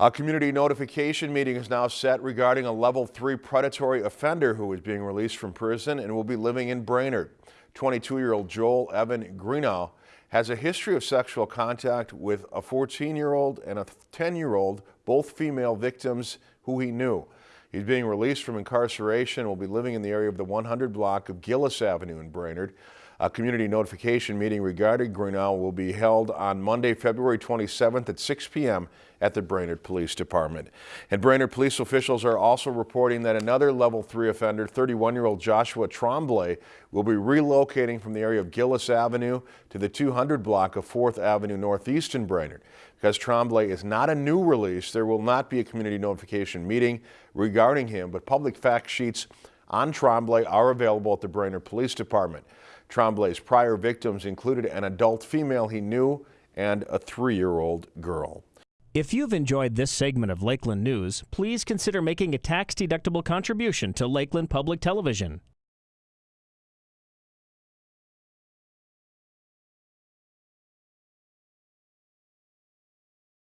A community notification meeting is now set regarding a level three predatory offender who is being released from prison and will be living in Brainerd. 22-year-old Joel Evan Greenow has a history of sexual contact with a 14-year-old and a 10-year-old, both female victims who he knew. He's being released from incarceration and will be living in the area of the 100 block of Gillis Avenue in Brainerd. A community notification meeting regarding Greenow will be held on Monday, February 27th at 6 p.m. at the Brainerd Police Department. And Brainerd police officials are also reporting that another level 3 offender, 31-year-old Joshua Tremblay, will be relocating from the area of Gillis Avenue to the 200 block of 4th Avenue Northeast in Brainerd. Because Tremblay is not a new release, there will not be a community notification meeting regarding him, but public fact sheets on Tremblay are available at the Brainerd Police Department. Tremblay's prior victims included an adult female he knew and a three-year-old girl. If you've enjoyed this segment of Lakeland News, please consider making a tax-deductible contribution to Lakeland Public Television.